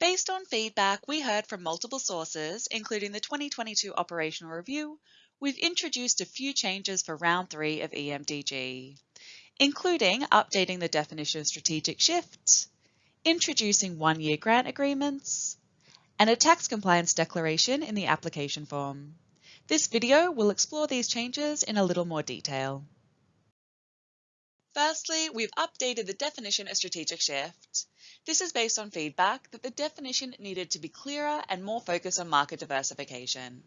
Based on feedback we heard from multiple sources, including the 2022 operational review, we've introduced a few changes for round three of EMDG, including updating the definition of strategic shift, introducing one-year grant agreements, and a tax compliance declaration in the application form. This video will explore these changes in a little more detail. Firstly, we've updated the definition of strategic shift. This is based on feedback that the definition needed to be clearer and more focused on market diversification.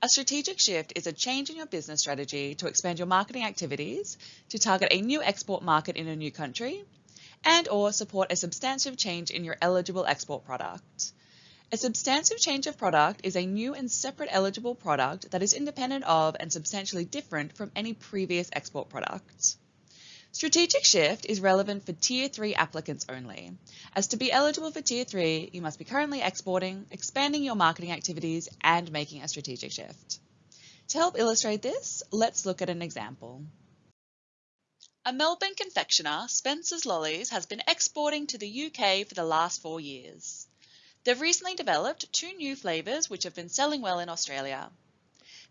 A strategic shift is a change in your business strategy to expand your marketing activities to target a new export market in a new country and or support a substantive change in your eligible export product. A substantive change of product is a new and separate eligible product that is independent of and substantially different from any previous export product. Strategic shift is relevant for Tier 3 applicants only, as to be eligible for Tier 3, you must be currently exporting, expanding your marketing activities, and making a strategic shift. To help illustrate this, let's look at an example. A Melbourne confectioner, Spencer's Lollies, has been exporting to the UK for the last four years. They've recently developed two new flavours which have been selling well in Australia.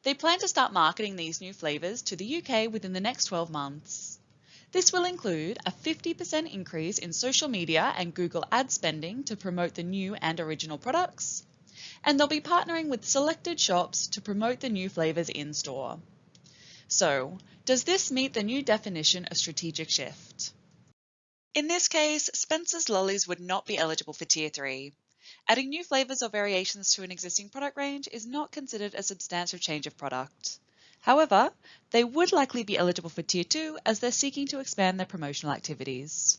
They plan to start marketing these new flavours to the UK within the next 12 months. This will include a 50% increase in social media and Google ad spending to promote the new and original products, and they'll be partnering with selected shops to promote the new flavours in store. So, does this meet the new definition of strategic shift? In this case, Spencer's Lollies would not be eligible for Tier 3. Adding new flavours or variations to an existing product range is not considered a substantial change of product. However, they would likely be eligible for Tier 2 as they're seeking to expand their promotional activities.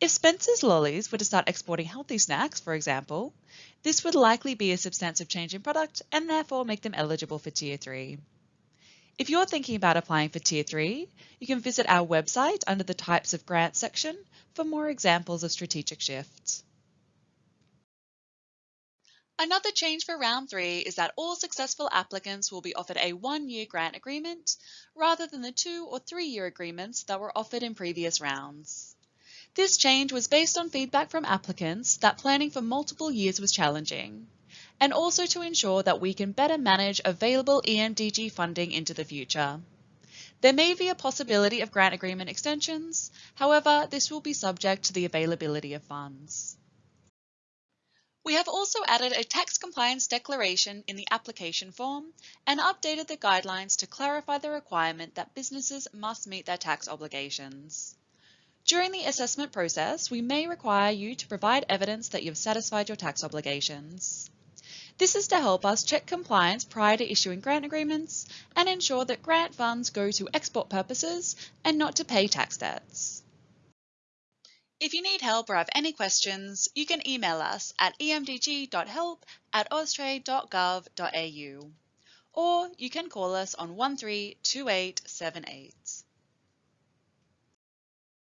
If Spencer's Lollies were to start exporting healthy snacks, for example, this would likely be a substantive change in product and therefore make them eligible for Tier 3. If you're thinking about applying for Tier 3, you can visit our website under the Types of Grants section for more examples of strategic shifts. Another change for round three is that all successful applicants will be offered a one-year grant agreement rather than the two or three-year agreements that were offered in previous rounds. This change was based on feedback from applicants that planning for multiple years was challenging, and also to ensure that we can better manage available EMDG funding into the future. There may be a possibility of grant agreement extensions, however, this will be subject to the availability of funds. We have also added a tax compliance declaration in the application form and updated the guidelines to clarify the requirement that businesses must meet their tax obligations. During the assessment process, we may require you to provide evidence that you've satisfied your tax obligations. This is to help us check compliance prior to issuing grant agreements and ensure that grant funds go to export purposes and not to pay tax debts. If you need help or have any questions, you can email us at emdg.help at austrade.gov.au or you can call us on 132878.